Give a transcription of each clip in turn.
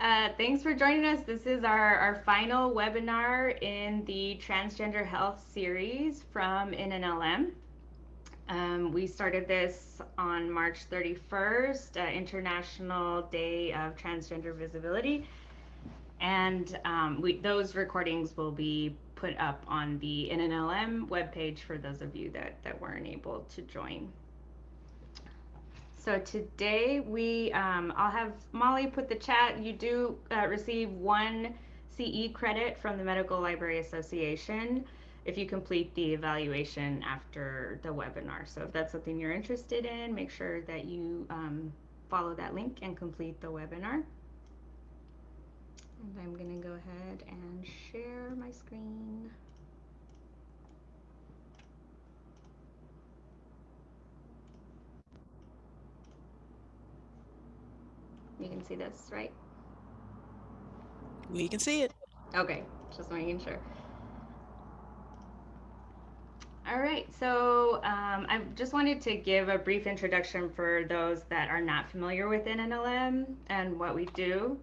Uh, thanks for joining us. This is our, our final webinar in the Transgender Health series from NNLM. Um, we started this on March 31st, uh, International Day of Transgender Visibility. And um, we, those recordings will be put up on the NNLM webpage for those of you that, that weren't able to join. So today we, um, I'll have Molly put the chat. You do uh, receive one CE credit from the Medical Library Association if you complete the evaluation after the webinar. So if that's something you're interested in, make sure that you um, follow that link and complete the webinar. And I'm going to go ahead and share my screen. You can see this, right? We can see it. Okay, just making sure. All right, so um, I just wanted to give a brief introduction for those that are not familiar with NNLM and what we do.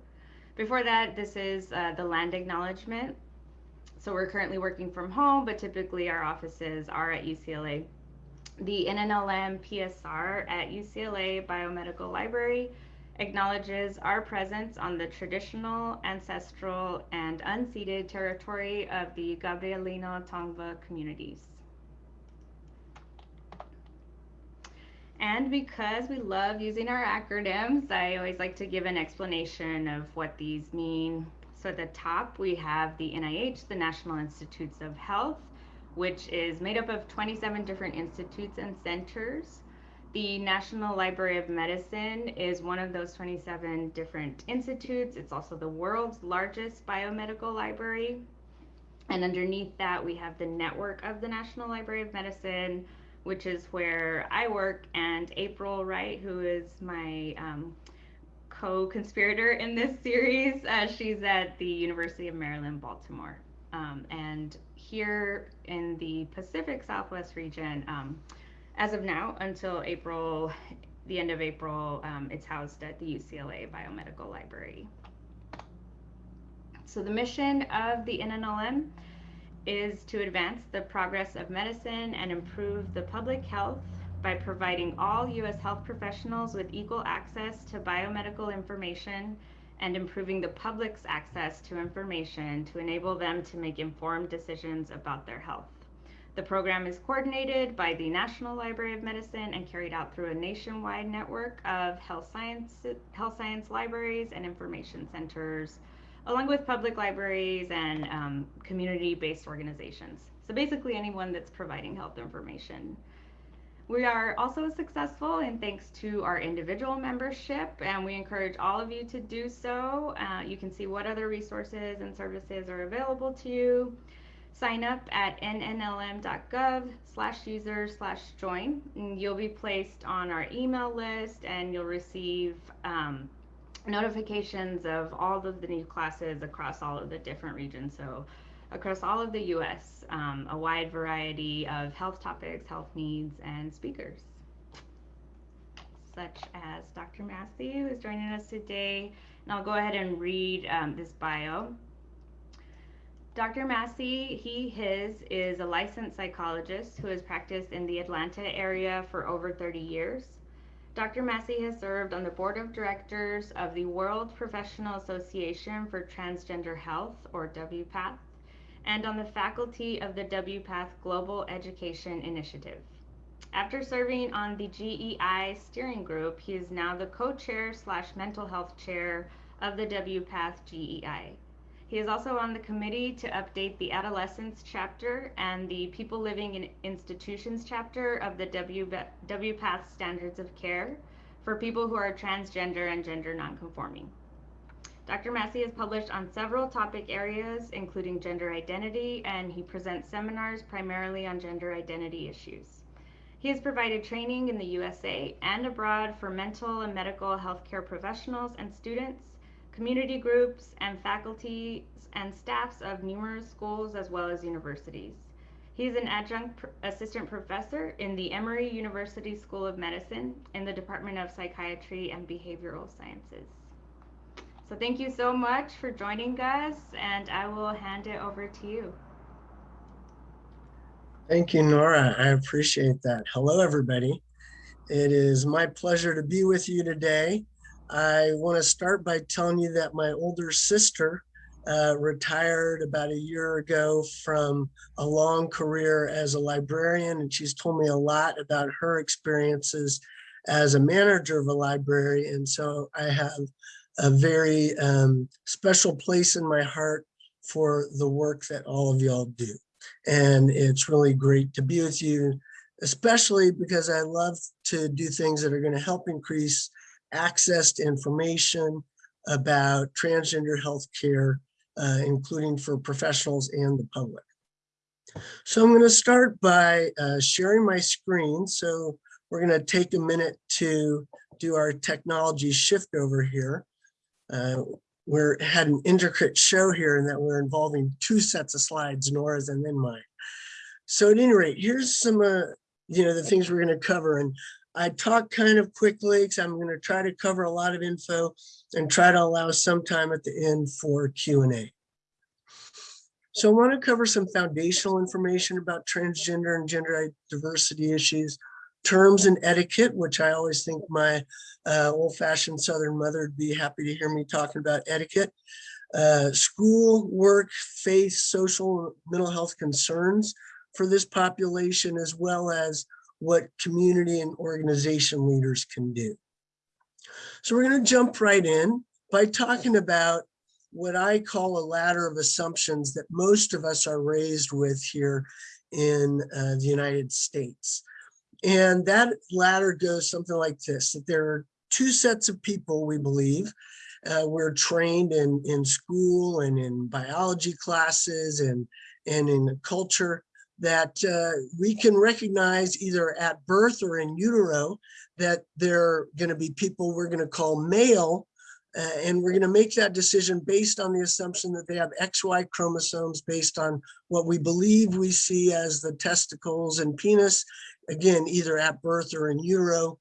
Before that, this is uh, the land acknowledgement. So we're currently working from home, but typically our offices are at UCLA. The NNLM PSR at UCLA Biomedical Library acknowledges our presence on the traditional, ancestral, and unceded territory of the Gabrielino Tongva communities. And because we love using our acronyms, I always like to give an explanation of what these mean. So at the top, we have the NIH, the National Institutes of Health, which is made up of 27 different institutes and centers. The National Library of Medicine is one of those 27 different institutes. It's also the world's largest biomedical library. And underneath that, we have the network of the National Library of Medicine, which is where I work, and April Wright, who is my um, co-conspirator in this series, uh, she's at the University of Maryland, Baltimore. Um, and here in the Pacific Southwest region, um, as of now, until April, the end of April, um, it's housed at the UCLA Biomedical Library. So the mission of the NNLM is to advance the progress of medicine and improve the public health by providing all U.S. health professionals with equal access to biomedical information and improving the public's access to information to enable them to make informed decisions about their health. The program is coordinated by the National Library of Medicine and carried out through a nationwide network of health science, health science libraries and information centers, along with public libraries and um, community-based organizations. So basically anyone that's providing health information. We are also successful and thanks to our individual membership, and we encourage all of you to do so. Uh, you can see what other resources and services are available to you sign up at nnlm.gov slash user slash join. And you'll be placed on our email list and you'll receive um, notifications of all of the new classes across all of the different regions. So across all of the US, um, a wide variety of health topics, health needs, and speakers. Such as Dr. Massey, who is joining us today. And I'll go ahead and read um, this bio. Dr. Massey, he, his, is a licensed psychologist who has practiced in the Atlanta area for over 30 years. Dr. Massey has served on the board of directors of the World Professional Association for Transgender Health, or WPATH, and on the faculty of the WPATH Global Education Initiative. After serving on the GEI steering group, he is now the co-chair slash mental health chair of the WPATH GEI. He is also on the committee to update the adolescents chapter and the people living in institutions chapter of the WPATH standards of care for people who are transgender and gender nonconforming. Dr. Massey has published on several topic areas, including gender identity, and he presents seminars primarily on gender identity issues. He has provided training in the USA and abroad for mental and medical healthcare professionals and students community groups, and faculty and staffs of numerous schools as well as universities. He's an adjunct pr assistant professor in the Emory University School of Medicine in the Department of Psychiatry and Behavioral Sciences. So thank you so much for joining us, and I will hand it over to you. Thank you, Nora. I appreciate that. Hello, everybody. It is my pleasure to be with you today. I want to start by telling you that my older sister uh, retired about a year ago from a long career as a librarian, and she's told me a lot about her experiences as a manager of a library. And so I have a very um, special place in my heart for the work that all of y'all do. And it's really great to be with you, especially because I love to do things that are going to help increase access to information about transgender health care, uh, including for professionals and the public. So I'm going to start by uh, sharing my screen. So we're going to take a minute to do our technology shift over here. Uh, we're had an intricate show here in that we're involving two sets of slides, Nora's and then mine. So at any rate, here's some, uh, you know, the things we're going to cover. And I talk kind of quickly because I'm going to try to cover a lot of info and try to allow some time at the end for Q&A. So I want to cover some foundational information about transgender and gender diversity issues, terms and etiquette, which I always think my uh, old-fashioned Southern mother would be happy to hear me talking about etiquette, uh, school, work, faith, social, mental health concerns for this population, as well as what community and organization leaders can do. So we're going to jump right in by talking about what I call a ladder of assumptions that most of us are raised with here in uh, the United States. And that ladder goes something like this, that there are two sets of people, we believe. Uh, we're trained in, in school and in biology classes and, and in culture that uh, we can recognize either at birth or in utero that they're going to be people we're going to call male uh, and we're going to make that decision based on the assumption that they have XY chromosomes based on what we believe we see as the testicles and penis, again, either at birth or in utero.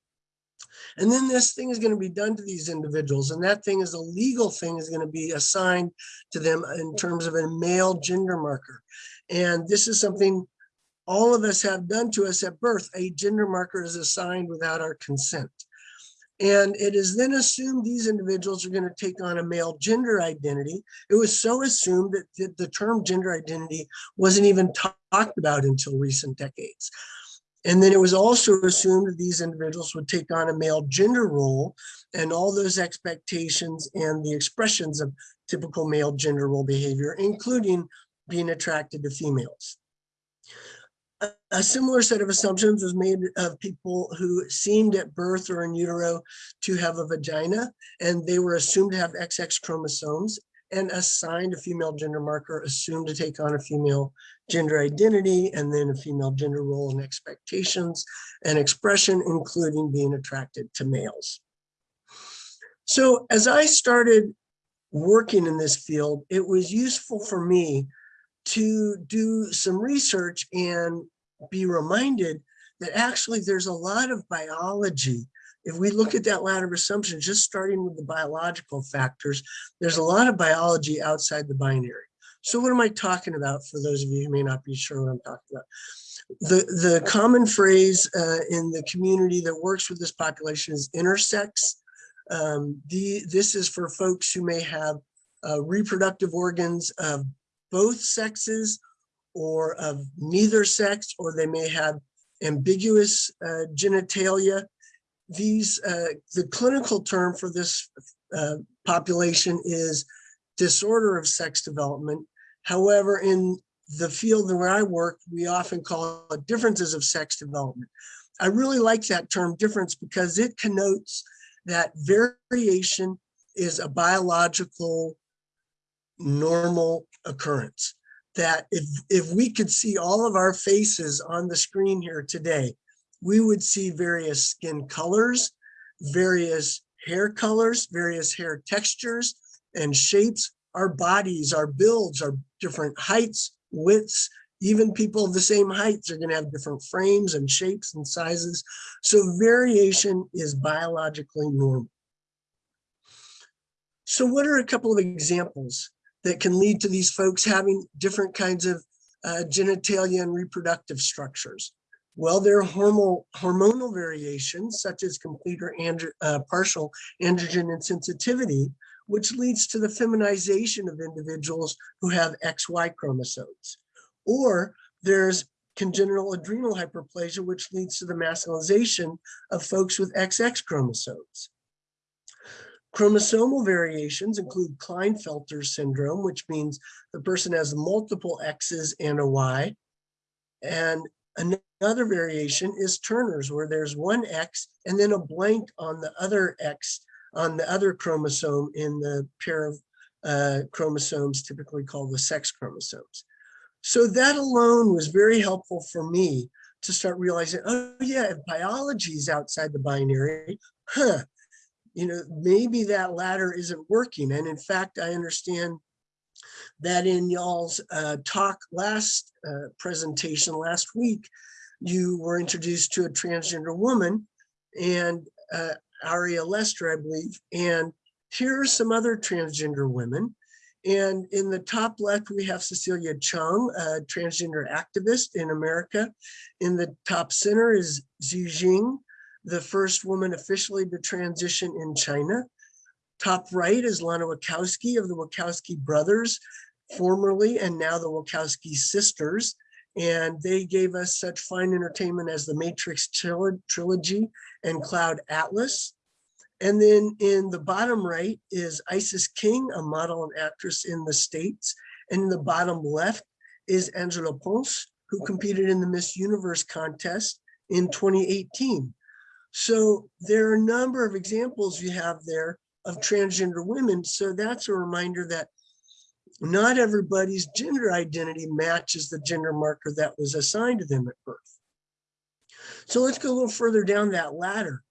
And then this thing is going to be done to these individuals. And that thing is a legal thing is going to be assigned to them in terms of a male gender marker. And this is something all of us have done to us at birth. A gender marker is assigned without our consent. And it is then assumed these individuals are going to take on a male gender identity. It was so assumed that the term gender identity wasn't even talked about until recent decades. And then it was also assumed that these individuals would take on a male gender role and all those expectations and the expressions of typical male gender role behavior, including being attracted to females. A, similar set of assumptions was made of people who seemed at birth or in utero to have a vagina, and they were assumed to have XX chromosomes and assigned a female gender marker, assumed to take on a female gender identity, and then a female gender role and expectations and expression, including being attracted to males. So as I started working in this field, it was useful for me to do some research and be reminded that actually there's a lot of biology. If we look at that ladder of assumptions, just starting with the biological factors, there's a lot of biology outside the binary. So what am I talking about for those of you who may not be sure what I'm talking about? The, the common phrase uh, in the community that works with this population is intersex. Um, the, this is for folks who may have uh, reproductive organs of both sexes or of neither sex, or they may have ambiguous uh, genitalia. These, uh, the clinical term for this uh, population is disorder of sex development. However, in the field where I work, we often call it differences of sex development. I really like that term difference because it connotes that variation is a biological normal occurrence that if, if we could see all of our faces on the screen here today, we would see various skin colors, various hair colors, various hair textures and shapes. Our bodies, our builds, our different heights, widths, even people of the same heights are going to have different frames and shapes and sizes. So variation is biologically normal. So what are a couple of examples that can lead to these folks having different kinds of uh, genitalia and reproductive structures? Well, there are hormonal, hormonal variations such as complete or andro, uh, partial androgen insensitivity, which leads to the feminization of individuals who have XY chromosomes. Or there's congenital adrenal hyperplasia, which leads to the masculinization of folks with XX chromosomes. Chromosomal variations include Klinefelter syndrome, which means the person has multiple X's and a Y. And another variation is Turner's, where there's one X and then a blank on the other X on the other chromosome in the pair of uh, chromosomes typically called the sex chromosomes. So that alone was very helpful for me to start realizing, oh yeah, if biology is outside the binary, huh, you know, maybe that ladder isn't working. And in fact, I understand that in y'all's uh, talk last uh, presentation last week, you were introduced to a transgender woman and uh, Aria Lester, I believe. And here are some other transgender women. And in the top left, we have Cecilia Chung, a transgender activist in America. In the top center is Xi Jing, the first woman officially to transition in China. Top right is Lana Wachowski of the Wachowski brothers, formerly and now the Wachowski sisters. And they gave us such fine entertainment as the Matrix trilogy and Cloud Atlas. And then in the bottom right is Isis King, a model and actress in the States. And in the bottom left is Angela Ponce, who competed in the Miss Universe contest in 2018. So there are a number of examples you have there of transgender women. So that's a reminder that not everybody's gender identity matches the gender marker that was assigned to them at birth. So let's go a little further down that ladder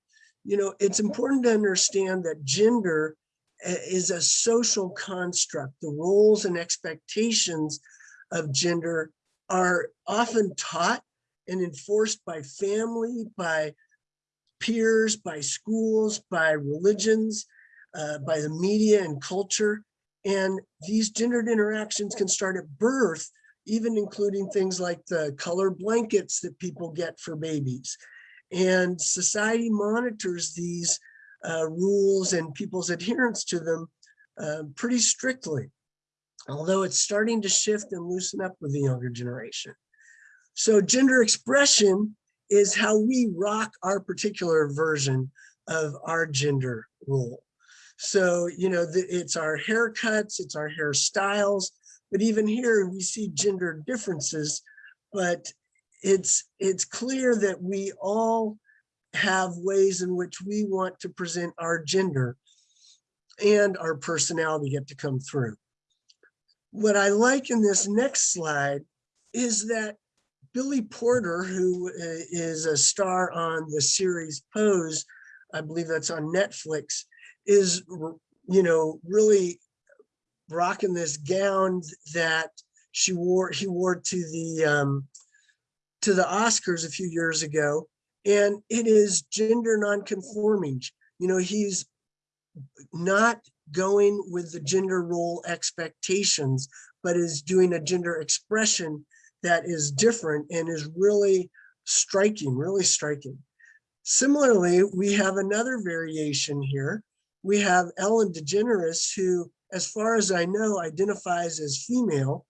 you know, it's important to understand that gender eh, is a social construct. The roles and expectations of gender are often taught and enforced by family, by peers, by schools, by religions, uh, by the media and culture. And these gendered interactions can start at birth, even including things like the color blankets that people get for babies and society monitors these uh, rules and people's adherence to them uh, pretty strictly, although it's starting to shift and loosen up with the younger generation. So gender expression is how we rock our particular version of our gender role. So, you know, the, it's our haircuts, it's our hairstyles, but even here we see gender differences, but it's it's clear that we all have ways in which we want to present our gender and our personality get to come through. What I like in this next slide is that Billy Porter, who uh, a star on the series Pose, I believe that's on Netflix, is, you know, really rocking this gown that she wore, he wore to the um, to the Oscars a few years ago, and it is gender nonconforming. You know, he's not going with the gender role expectations, but is doing a gender expression that is different and is really striking, really striking. Similarly, we have another variation here. We have Ellen DeGeneres, who, as far as I know, identifies as female,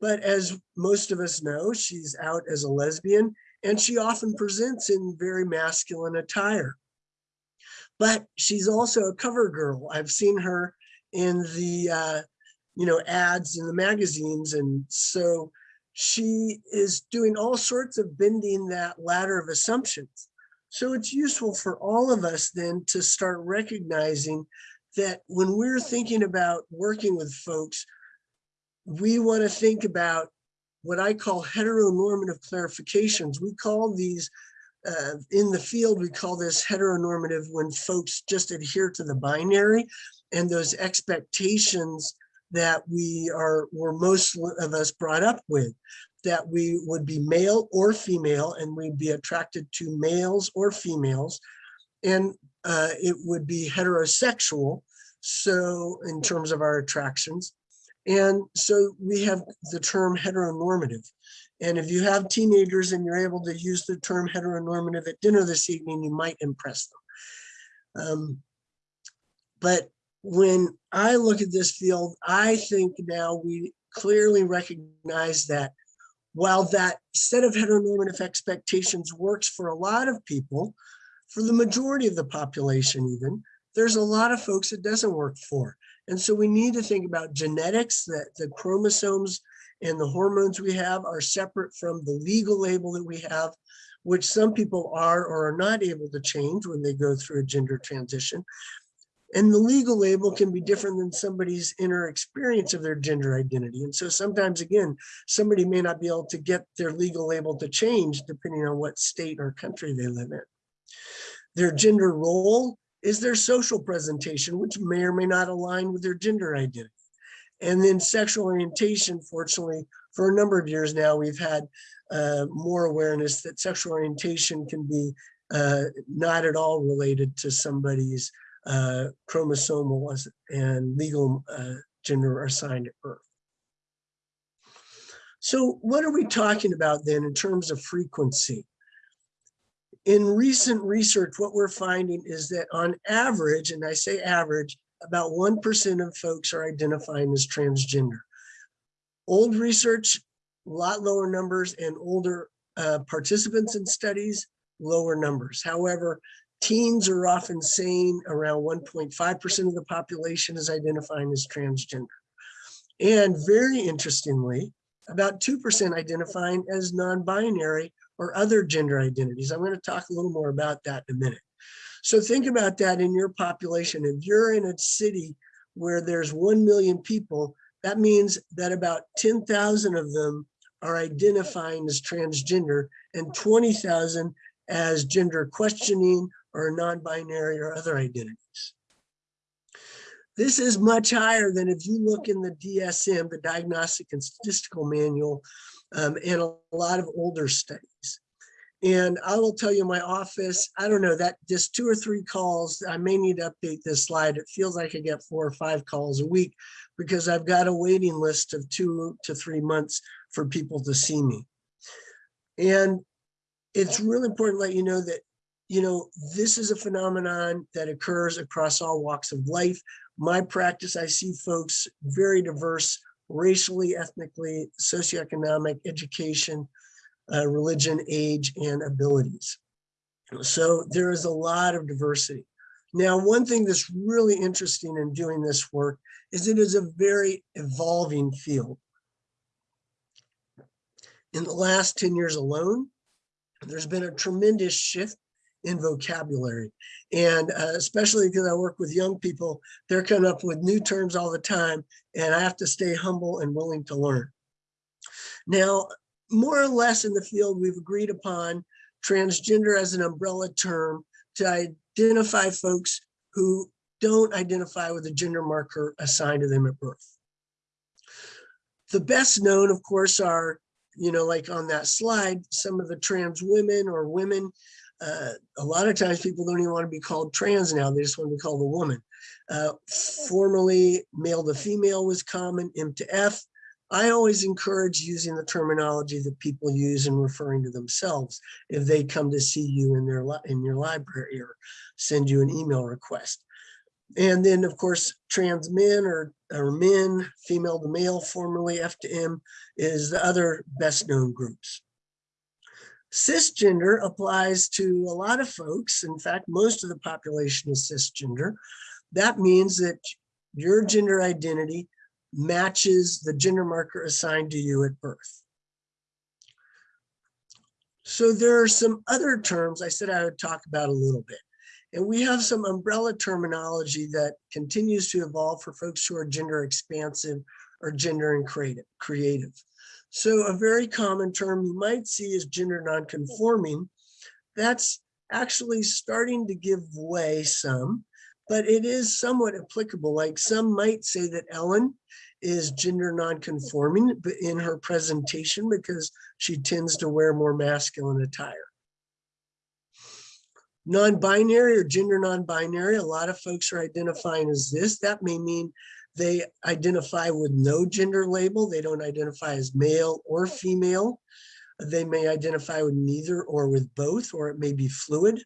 but as most of us know, she's out as a lesbian and she often presents in very masculine attire. But she's also a cover girl. I've seen her in the, uh, you know, ads in the magazines. And so she is doing all sorts of bending that ladder of assumptions. So it's useful for all of us then to start recognizing that when we're thinking about working with folks, we want to think about what I call heteronormative clarifications. We call these, uh, in the field, we call this heteronormative when folks just adhere to the binary and those expectations that we are, were most of us brought up with, that we would be male or female and we'd be attracted to males or females. And uh, it would be heterosexual So in terms of our attractions. And so we have the term heteronormative. And if you have teenagers and you're able to use the term heteronormative at dinner this evening, you might impress them. Um, but when I look at this field, I think now we clearly recognize that while that set of heteronormative expectations works for a lot of people, for the majority of the population even, there's a lot of folks it doesn't work for. And so we need to think about genetics, that the chromosomes and the hormones we have are separate from the legal label that we have, which some people are or are not able to change when they go through a gender transition. And the legal label can be different than somebody's inner experience of their gender identity. And so sometimes, again, somebody may not be able to get their legal label to change depending on what state or country they live in. Their gender role is their social presentation, which may or may not align with their gender identity. And then sexual orientation, fortunately, for a number of years now, we've had uh, more awareness that sexual orientation can be uh, not at all related to somebody's uh, chromosomal and legal uh, gender assigned at birth. So what are we talking about then in terms of frequency? In recent research, what we're finding is that on average, and I say average, about 1% of folks are identifying as transgender. Old research, a lot lower numbers and older uh, participants in studies, lower numbers. However, teens are often saying around 1.5% of the population is identifying as transgender. And very interestingly, about 2% identifying as non-binary or other gender identities. I'm going to talk a little more about that in a minute. So think about that in your population. If you're in a city where there's 1 million people, that means that about 10,000 of them are identifying as transgender and 20,000 as gender questioning or non-binary or other identities. This is much higher than if you look in the DSM, the Diagnostic and Statistical Manual, um, and a lot of older studies. And I will tell you my office, I don't know that just two or three calls, I may need to update this slide. It feels like I get four or five calls a week because I've got a waiting list of two to three months for people to see me. And it's really important to let you know that, you know, this is a phenomenon that occurs across all walks of life. My practice, I see folks very diverse racially, ethnically, socioeconomic, education, uh, religion, age, and abilities. So there is a lot of diversity. Now, one thing that's really interesting in doing this work is it is a very evolving field. In the last 10 years alone, there's been a tremendous shift in vocabulary. And uh, especially because I work with young people, they're coming up with new terms all the time, and I have to stay humble and willing to learn. Now, more or less in the field, we've agreed upon transgender as an umbrella term to identify folks who don't identify with a gender marker assigned to them at birth. The best known, of course, are, you know, like on that slide, some of the trans women or women. Uh, a lot of times people don't even want to be called trans now, they just want to be called a woman. Uh, formerly, male to female was common, M to F. I always encourage using the terminology that people use in referring to themselves if they come to see you in their in your library or send you an email request. And then, of course, trans men or, or men, female to male, formerly F to M, is the other best known groups. Cisgender applies to a lot of folks. In fact, most of the population is cisgender. That means that your gender identity matches the gender marker assigned to you at birth. So there are some other terms I said I would talk about a little bit. And we have some umbrella terminology that continues to evolve for folks who are gender expansive or gender and creative. creative. So a very common term you might see is gender nonconforming. That's actually starting to give way some, but it is somewhat applicable. Like some might say that Ellen is gender nonconforming in her presentation because she tends to wear more masculine attire. Non-binary or gender non-binary, a lot of folks are identifying as this. That may mean they identify with no gender label. They don't identify as male or female. They may identify with neither or with both, or it may be fluid.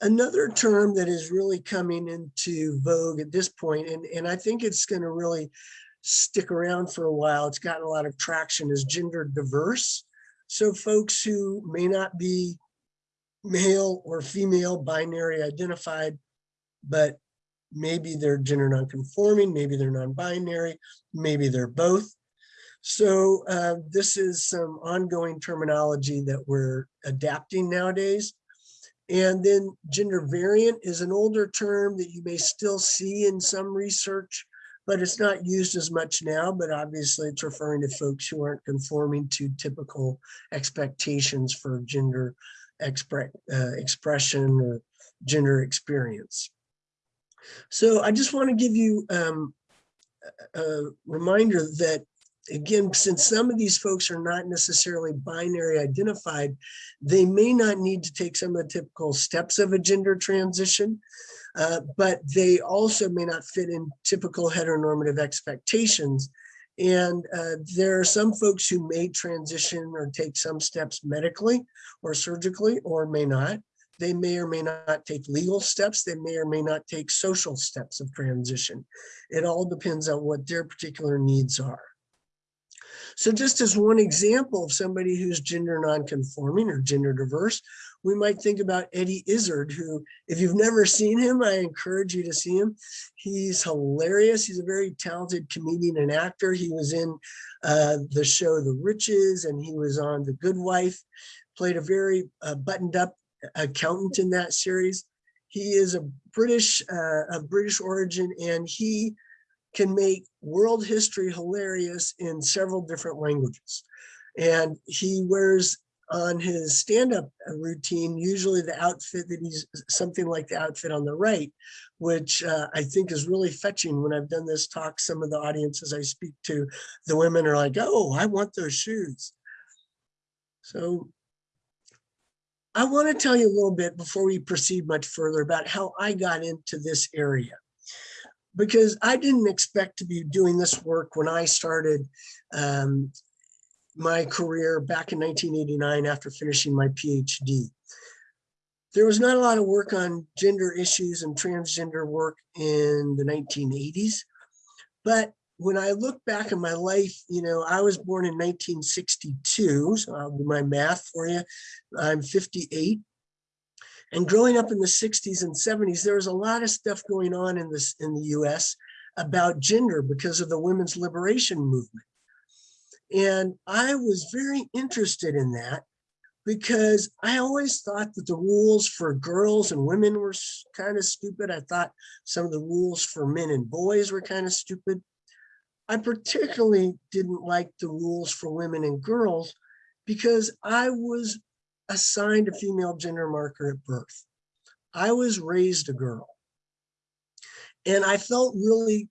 Another term that is really coming into vogue at this point, and, and I think it's going to really stick around for a while, it's gotten a lot of traction, is gender diverse. So folks who may not be male or female binary identified, but maybe they're gender nonconforming, maybe they're non-binary, maybe they're both. So uh, this is some ongoing terminology that we're adapting nowadays. And then gender variant is an older term that you may still see in some research, but it's not used as much now, but obviously it's referring to folks who aren't conforming to typical expectations for gender expre uh, expression or gender experience. So I just want to give you um, a reminder that again, since some of these folks are not necessarily binary identified, they may not need to take some of the typical steps of a gender transition, uh, but they also may not fit in typical heteronormative expectations. And uh, there are some folks who may transition or take some steps medically or surgically or may not. They may or may not take legal steps. They may or may not take social steps of transition. It all depends on what their particular needs are. So just as one example of somebody who's gender nonconforming or gender diverse, we might think about Eddie Izzard, who, if you've never seen him, I encourage you to see him. He's hilarious. He's a very talented comedian and actor. He was in uh, the show The Riches and he was on The Good Wife, played a very uh, buttoned up accountant in that series. He is a British, uh, of British origin, and he can make world history hilarious in several different languages. And he wears on his stand-up routine, usually the outfit that he's something like the outfit on the right, which uh, I think is really fetching when I've done this talk, some of the audiences I speak to, the women are like, oh, I want those shoes. So I want to tell you a little bit before we proceed much further about how I got into this area because I didn't expect to be doing this work when I started um, my career back in 1989 after finishing my PhD. There was not a lot of work on gender issues and transgender work in the 1980s, but when I look back in my life, you know, I was born in 1962, so I'll do my math for you. I'm 58. And growing up in the 60s and 70s, there was a lot of stuff going on in this in the US about gender because of the women's liberation movement. And I was very interested in that because I always thought that the rules for girls and women were kind of stupid. I thought some of the rules for men and boys were kind of stupid. I particularly didn't like the rules for women and girls because I was assigned a female gender marker at birth. I was raised a girl. And I felt really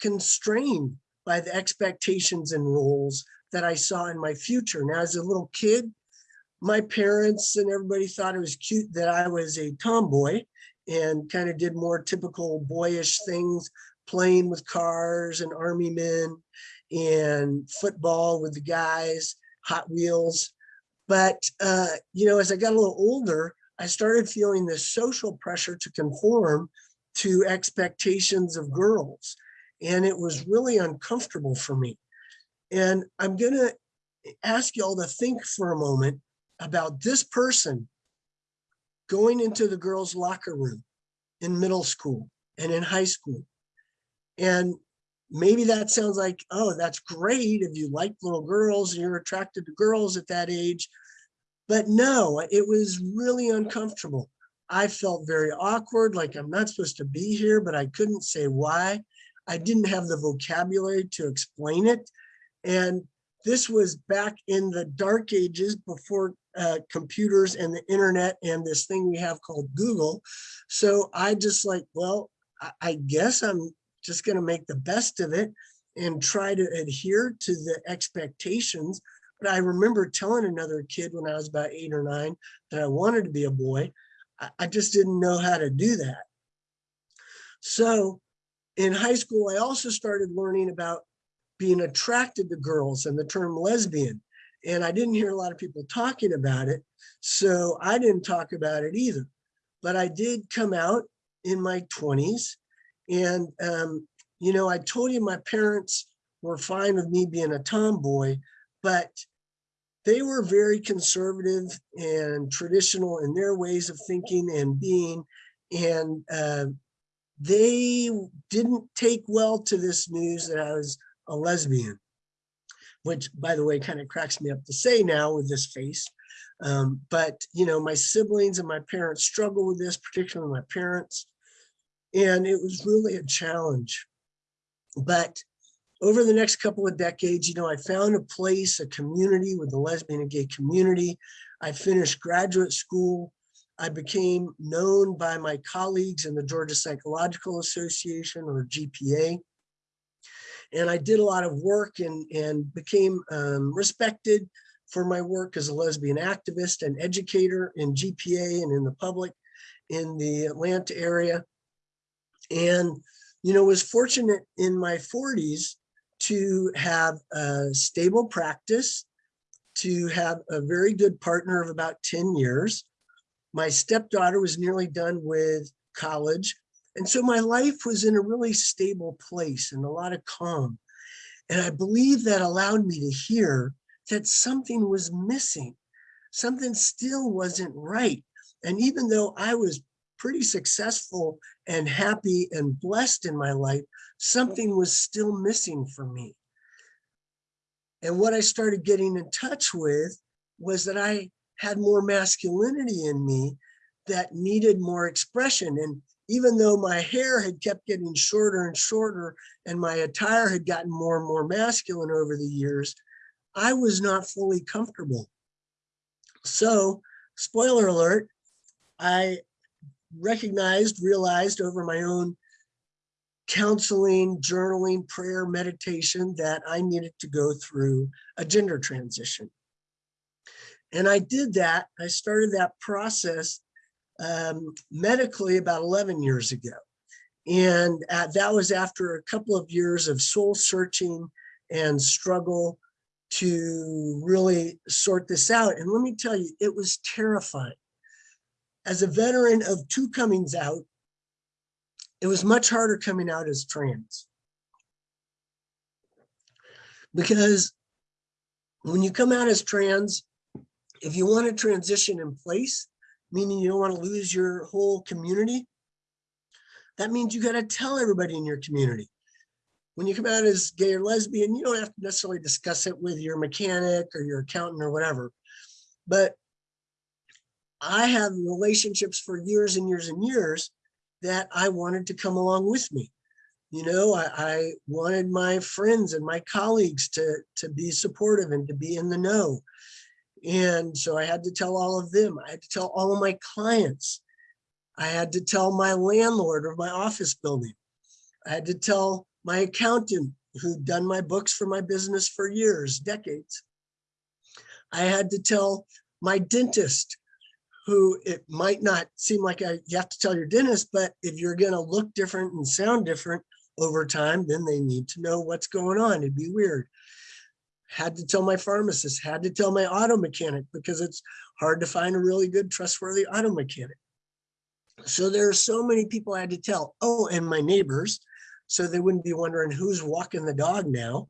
constrained by the expectations and roles that I saw in my future. Now, as a little kid, my parents and everybody thought it was cute that I was a tomboy and kind of did more typical boyish things, playing with cars and army men and football with the guys, Hot Wheels. But, uh, you know, as I got a little older, I started feeling this social pressure to conform to expectations of girls. And it was really uncomfortable for me. And I'm going to ask you all to think for a moment about this person going into the girls' locker room in middle school and in high school. And maybe that sounds like, oh, that's great if you like little girls and you're attracted to girls at that age. But no, it was really uncomfortable. I felt very awkward, like I'm not supposed to be here, but I couldn't say why. I didn't have the vocabulary to explain it. And this was back in the dark ages before uh, computers and the internet and this thing we have called Google. So I just like, well, I, I guess I'm just going to make the best of it and try to adhere to the expectations. But I remember telling another kid when I was about eight or nine that I wanted to be a boy. I, I just didn't know how to do that. So in high school, I also started learning about being attracted to girls and the term lesbian. And I didn't hear a lot of people talking about it. So I didn't talk about it either. But I did come out in my 20s. And, um, you know, I told you my parents were fine with me being a tomboy, but they were very conservative and traditional in their ways of thinking and being. And uh, they didn't take well to this news that I was a lesbian, which by the way, kind of cracks me up to say now with this face. Um, but, you know, my siblings and my parents struggle with this, particularly my parents. And it was really a challenge. But over the next couple of decades, you know, I found a place, a community with the lesbian and gay community. I finished graduate school. I became known by my colleagues in the Georgia Psychological Association or GPA. And I did a lot of work and, and became um, respected for my work as a lesbian activist and educator in GPA and in the public in the Atlanta area. And, you know, was fortunate in my 40s to have a stable practice, to have a very good partner of about 10 years. My stepdaughter was nearly done with college. And so my life was in a really stable place and a lot of calm. And I believe that allowed me to hear that something was missing. Something still wasn't right. And even though I was pretty successful and happy and blessed in my life, something was still missing for me. And what I started getting in touch with was that I had more masculinity in me that needed more expression. And even though my hair had kept getting shorter and shorter and my attire had gotten more and more masculine over the years, I was not fully comfortable. So, spoiler alert, I recognized, realized over my own counseling, journaling, prayer, meditation that I needed to go through a gender transition. And I did that. I started that process um, medically about 11 years ago. And uh, that was after a couple of years of soul searching and struggle to really sort this out. And let me tell you, it was terrifying. As a veteran of two comings out, it was much harder coming out as trans. Because when you come out as trans, if you want to transition in place, meaning you don't want to lose your whole community, that means you got to tell everybody in your community. When you come out as gay or lesbian, you don't have to necessarily discuss it with your mechanic or your accountant or whatever. But I have relationships for years and years and years that I wanted to come along with me. You know, I, I, wanted my friends and my colleagues to, to be supportive and to be in the know. And so I had to tell all of them, I had to tell all of my clients. I had to tell my landlord of my office building. I had to tell my accountant who'd done my books for my business for years, decades. I had to tell my dentist who it might not seem like a, you have to tell your dentist, but if you're going to look different and sound different over time, then they need to know what's going on. It'd be weird. Had to tell my pharmacist, had to tell my auto mechanic because it's hard to find a really good, trustworthy auto mechanic. So there are so many people I had to tell. Oh, and my neighbors, so they wouldn't be wondering who's walking the dog now.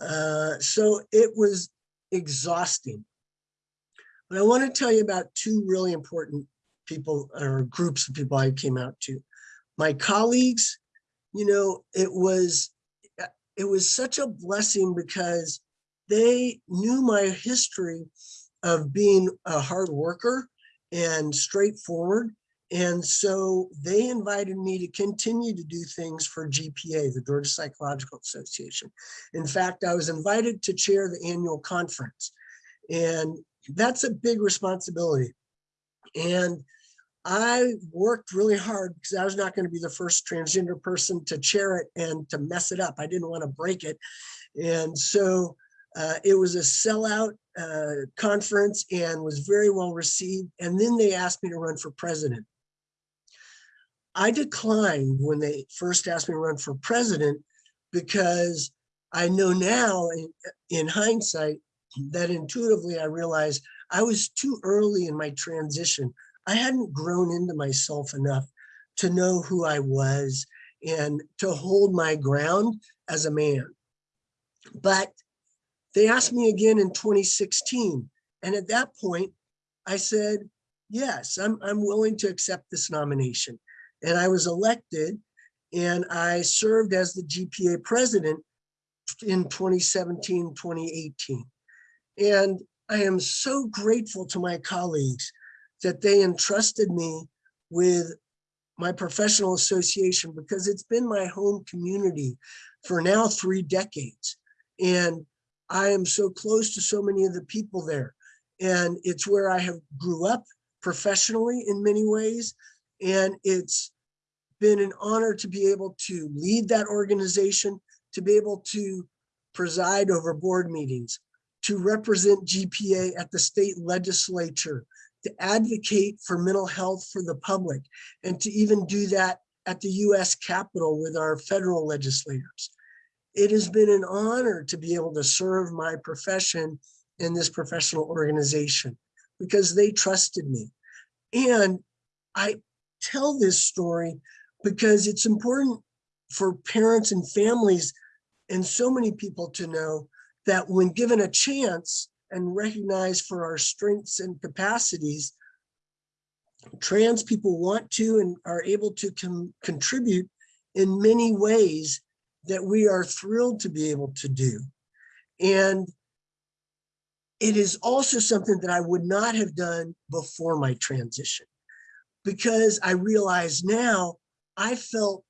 Uh, so it was exhausting. But I want to tell you about two really important people or groups of people I came out to. My colleagues, you know, it was it was such a blessing because they knew my history of being a hard worker and straightforward. And so they invited me to continue to do things for GPA, the Georgia Psychological Association. In fact, I was invited to chair the annual conference. And that's a big responsibility. And I worked really hard because I was not going to be the first transgender person to chair it and to mess it up. I didn't want to break it. And so uh, it was a sellout uh, conference and was very well received. And then they asked me to run for president. I declined when they first asked me to run for president because I know now in, in hindsight that intuitively I realized I was too early in my transition. I hadn't grown into myself enough to know who I was and to hold my ground as a man. But they asked me again in 2016. And at that point, I said, yes, I'm, I'm willing to accept this nomination. And I was elected and I served as the GPA president in 2017, 2018. And I am so grateful to my colleagues that they entrusted me with my professional association because it's been my home community for now three decades. And I am so close to so many of the people there. And it's where I have grew up professionally in many ways. And it's been an honor to be able to lead that organization, to be able to preside over board meetings, to represent GPA at the state legislature, to advocate for mental health for the public, and to even do that at the US Capitol with our federal legislators. It has been an honor to be able to serve my profession in this professional organization because they trusted me. And I tell this story because it's important for parents and families and so many people to know that when given a chance and recognized for our strengths and capacities, trans people want to and are able to contribute in many ways that we are thrilled to be able to do. And it is also something that I would not have done before my transition because I realize now I felt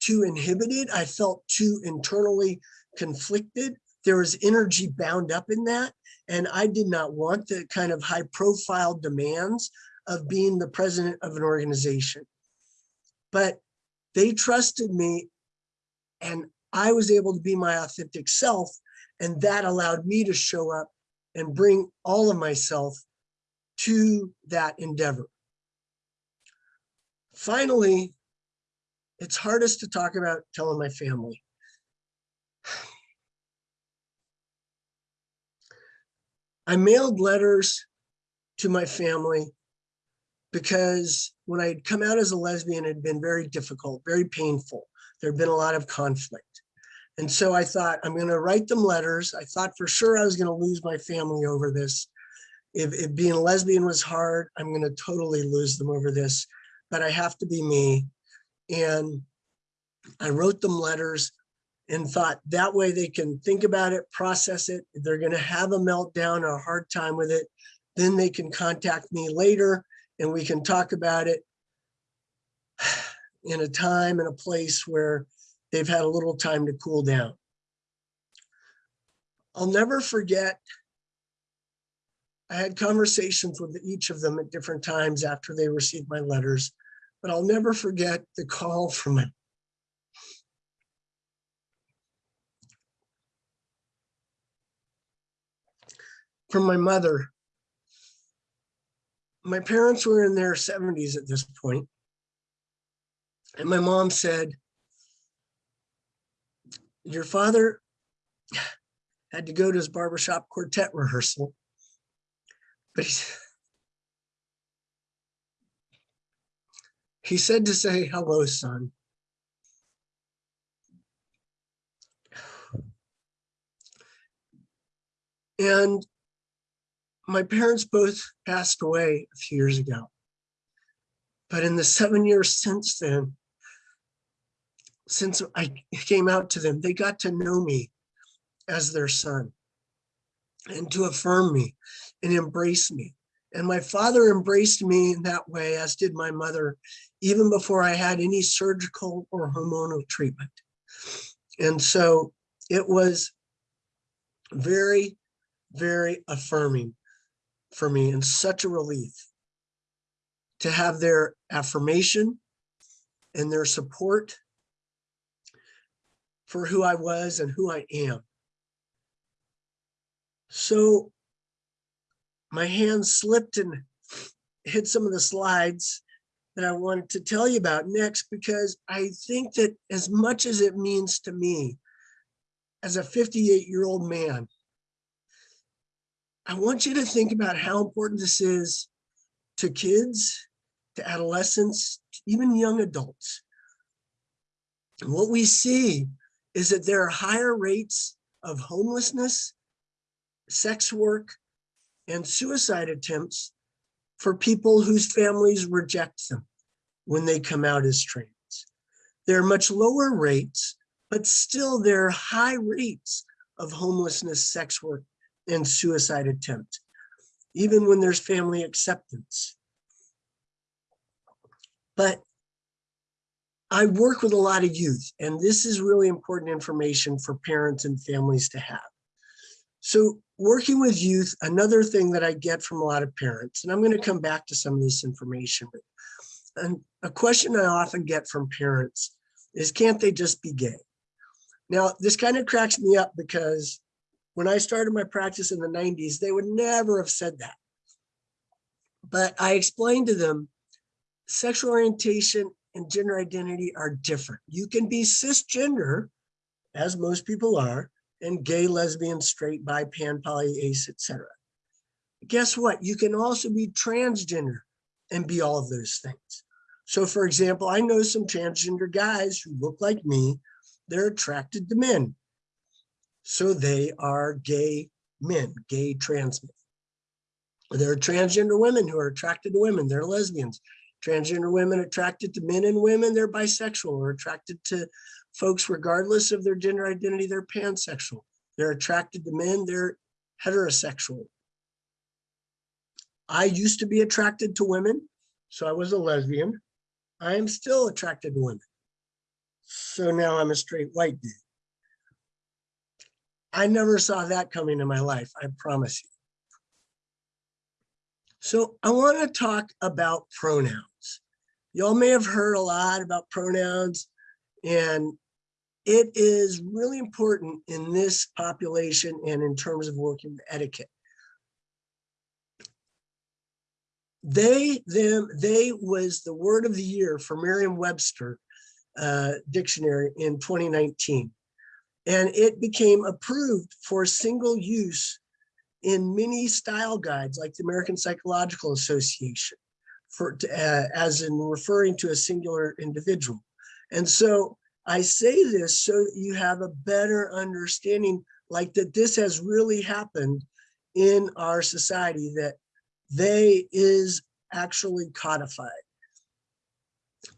too inhibited. I felt too internally conflicted. There was energy bound up in that. And I did not want the kind of high profile demands of being the president of an organization. But they trusted me and I was able to be my authentic self. And that allowed me to show up and bring all of myself to that endeavor. Finally, it's hardest to talk about telling my family. I mailed letters to my family because when I had come out as a lesbian, it had been very difficult, very painful. There had been a lot of conflict. And so I thought, I'm going to write them letters. I thought for sure I was going to lose my family over this. If, if being a lesbian was hard, I'm going to totally lose them over this. But I have to be me. And I wrote them letters and thought that way they can think about it, process it. If they're going to have a meltdown or a hard time with it, then they can contact me later and we can talk about it in a time and a place where they've had a little time to cool down. I'll never forget, I had conversations with each of them at different times after they received my letters, but I'll never forget the call from my from my mother. My parents were in their 70s at this point, And my mom said, your father had to go to his barbershop quartet rehearsal, but he, he said to say, hello, son. And my parents both passed away a few years ago. But in the seven years since then, since I came out to them, they got to know me as their son and to affirm me and embrace me. And my father embraced me in that way, as did my mother, even before I had any surgical or hormonal treatment. And so it was very, very affirming for me and such a relief to have their affirmation and their support for who I was and who I am. So my hand slipped and hit some of the slides that I wanted to tell you about next because I think that as much as it means to me as a 58 year old man, I want you to think about how important this is to kids, to adolescents, even young adults. And what we see is that there are higher rates of homelessness, sex work, and suicide attempts for people whose families reject them when they come out as trans. There are much lower rates, but still there are high rates of homelessness, sex work, and suicide attempt, even when there's family acceptance. But I work with a lot of youth, and this is really important information for parents and families to have. So working with youth, another thing that I get from a lot of parents, and I'm going to come back to some of this information, but and a question I often get from parents is, can't they just be gay? Now, this kind of cracks me up because when I started my practice in the 90s, they would never have said that. But I explained to them sexual orientation and gender identity are different. You can be cisgender, as most people are, and gay, lesbian, straight, bi, pan, poly, ace, etc. Guess what? You can also be transgender and be all of those things. So for example, I know some transgender guys who look like me, they're attracted to men. So they are gay men, gay trans men. There are transgender women who are attracted to women, they're lesbians. Transgender women attracted to men and women, they're bisexual or attracted to folks regardless of their gender identity, they're pansexual. They're attracted to men, they're heterosexual. I used to be attracted to women, so I was a lesbian. I am still attracted to women. So now I'm a straight white dude. I never saw that coming in my life, I promise you. So I want to talk about pronouns. Y'all may have heard a lot about pronouns and it is really important in this population and in terms of working etiquette. They, them, they was the word of the year for Merriam-Webster uh, dictionary in 2019. And it became approved for single use in many style guides like the American Psychological Association for uh, as in referring to a singular individual. And so I say this so that you have a better understanding like that this has really happened in our society that they is actually codified.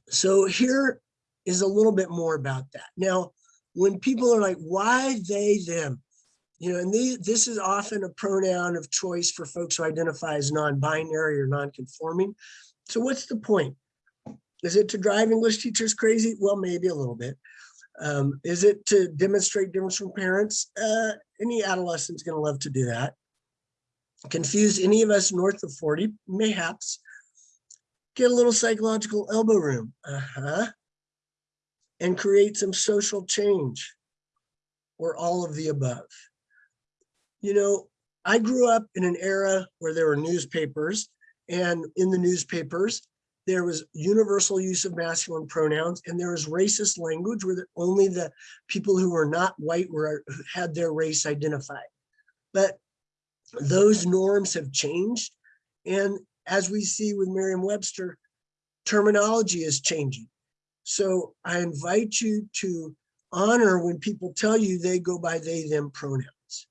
So here is a little bit more about that. Now, when people are like, why they, them? You know, and this is often a pronoun of choice for folks who identify as non-binary or non-conforming. So what's the point? Is it to drive English teachers crazy? Well, maybe a little bit. Um, is it to demonstrate difference from parents? Uh, any adolescent's gonna love to do that. Confuse any of us north of 40, mayhaps. Get a little psychological elbow room. Uh-huh. And create some social change or all of the above you know, I grew up in an era where there were newspapers and in the newspapers, there was universal use of masculine pronouns and there was racist language where only the people who were not white were had their race identified. But those norms have changed. And as we see with Merriam-Webster, terminology is changing. So I invite you to honor when people tell you they go by they, them pronouns.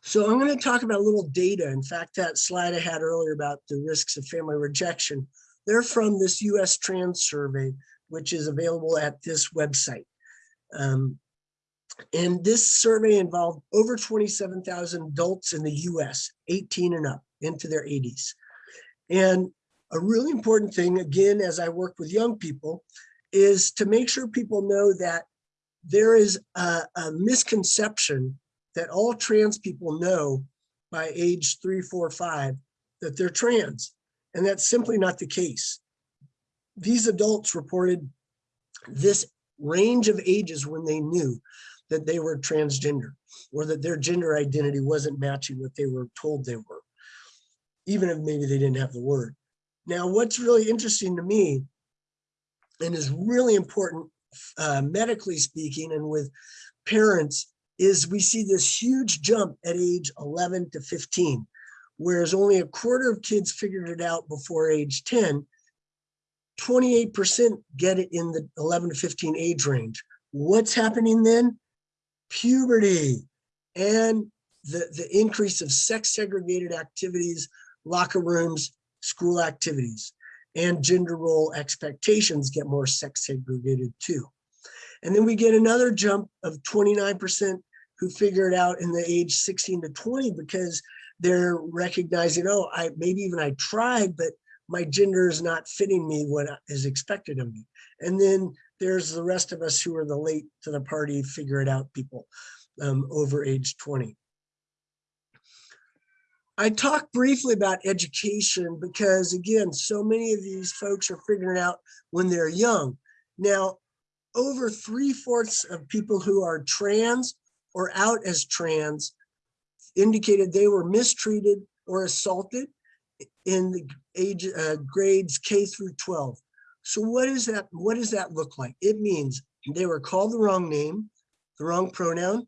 So I'm going to talk about a little data. In fact, that slide I had earlier about the risks of family rejection, they're from this US trans survey, which is available at this website. Um, and this survey involved over 27,000 adults in the US, 18 and up into their 80s. And a really important thing, again, as I work with young people, is to make sure people know that there is a, a misconception that all trans people know by age three, four, five, that they're trans. And that's simply not the case. These adults reported this range of ages when they knew. that they were transgender or that their gender identity wasn't matching what they were told they were, even if maybe they didn't have the word. Now, what's really interesting to me and is really important uh, medically speaking and with parents is we see this huge jump at age 11 to 15, whereas only a quarter of kids figured it out before age 10, 28% get it in the 11 to 15 age range. What's happening then? Puberty and the, the increase of sex segregated activities, locker rooms, school activities, and gender role expectations get more sex segregated too. And then we get another jump of 29% who figure it out in the age 16 to 20 because they're recognizing, oh, I maybe even I tried, but my gender is not fitting me what is expected of me. And then there's the rest of us who are the late to the party, figure it out people um, over age 20. I talked briefly about education because again, so many of these folks are figuring out when they're young. Now, over three fourths of people who are trans or out as trans indicated they were mistreated or assaulted in the age uh, grades K through 12. So what is that? What does that look like? It means they were called the wrong name, the wrong pronoun,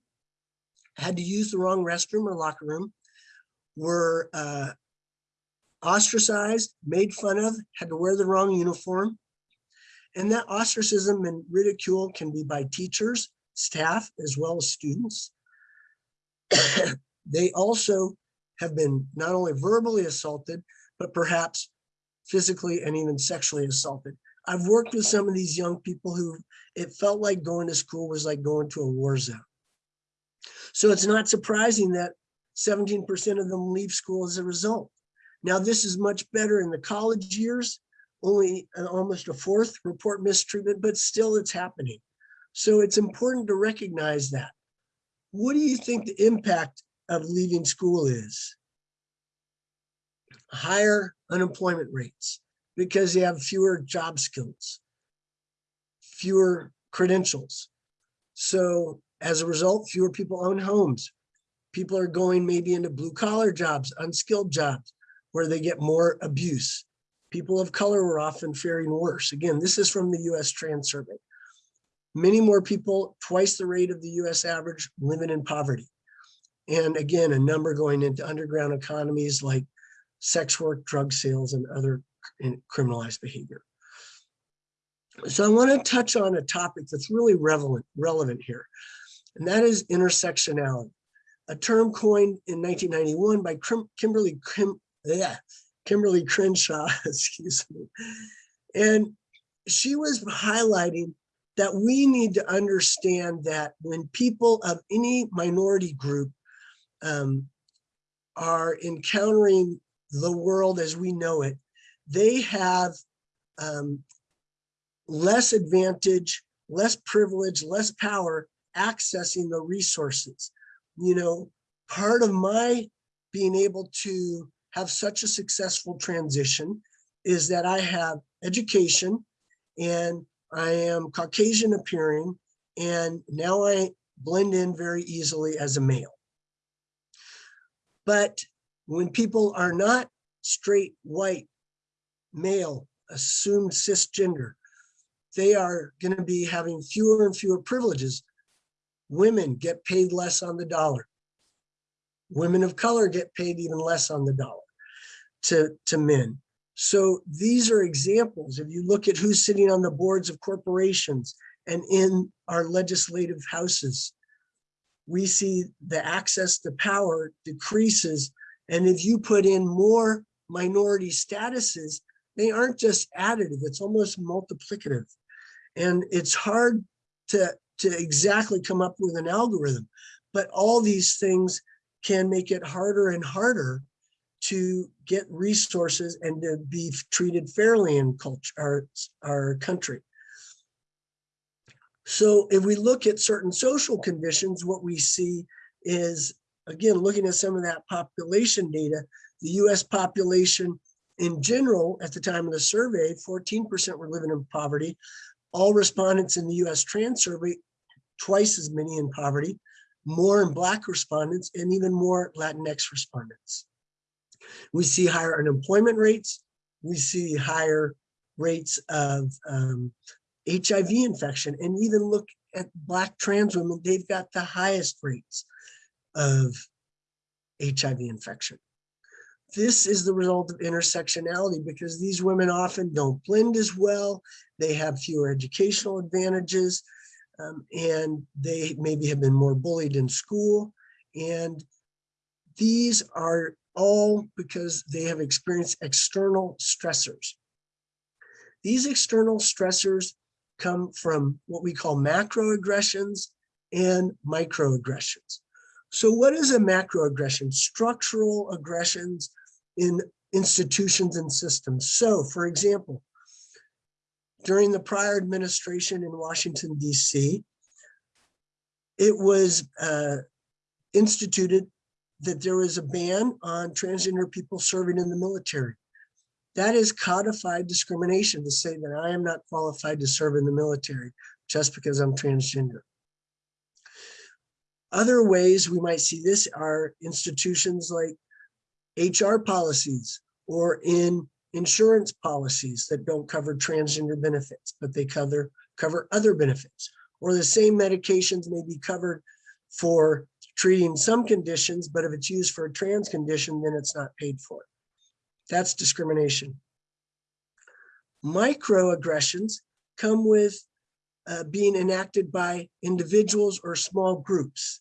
had to use the wrong restroom or locker room, were uh, ostracized, made fun of, had to wear the wrong uniform. And that ostracism and ridicule can be by teachers, staff, as well as students. they also have been not only verbally assaulted, but perhaps physically and even sexually assaulted. I've worked with some of these young people who it felt like going to school was like going to a war zone. So it's not surprising that 17% of them leave school as a result. Now, this is much better in the college years, only almost a fourth report mistreatment, but still it's happening. So it's important to recognize that. What do you think the impact of leaving school is? Higher unemployment rates because they have fewer job skills, fewer credentials. So as a result, fewer people own homes, people are going maybe into blue collar jobs, unskilled jobs, where they get more abuse. People of color were often faring worse. Again, this is from the US Trans Survey. Many more people, twice the rate of the US average, living in poverty. And again, a number going into underground economies like sex work, drug sales, and other criminalized behavior. So I want to touch on a topic that's really relevant, relevant here, and that is intersectionality a term coined in 1991 by Kimberly Kim, yeah, Kimberlé Crenshaw, excuse me. And she was highlighting that we need to understand that when people of any minority group um, are encountering the world as we know it, they have um, less advantage, less privilege, less power accessing the resources you know, part of my being able to have such a successful transition is that I have education and I am Caucasian appearing and now I blend in very easily as a male. But when people are not straight, white, male, assumed cisgender, they are going to be having fewer and fewer privileges Women get paid less on the dollar. Women of color get paid even less on the dollar to, to men. So these are examples. If you look at who's sitting on the boards of corporations and in our legislative houses, we see the access to power decreases. And if you put in more minority statuses, they aren't just additive, it's almost multiplicative. And it's hard to to exactly come up with an algorithm. But all these things can make it harder and harder to get resources and to be treated fairly in culture, our, our country. So if we look at certain social conditions, what we see is, again, looking at some of that population data, the US population in general, at the time of the survey, 14% were living in poverty. All respondents in the US trans survey twice as many in poverty, more in Black respondents, and even more Latinx respondents. We see higher unemployment rates. We see higher rates of um, HIV infection, and even look at Black trans women, they've got the highest rates of HIV infection. This is the result of intersectionality because these women often don't blend as well. They have fewer educational advantages um, and they maybe have been more bullied in school. And these are all because they have experienced external stressors. These external stressors come from what we call macroaggressions and microaggressions. So what is a macroaggression? Structural aggressions in institutions and systems. So for example, during the prior administration in Washington, DC, it was uh, instituted that there was a ban on transgender people serving in the military. That is codified discrimination to say that I am not qualified to serve in the military just because I'm transgender. Other ways we might see this are institutions like HR policies or in insurance policies that don't cover transgender benefits, but they cover, cover other benefits. Or the same medications may be covered for treating some conditions, but if it's used for a trans condition, then it's not paid for. That's discrimination. Microaggressions come with uh, being enacted by individuals or small groups.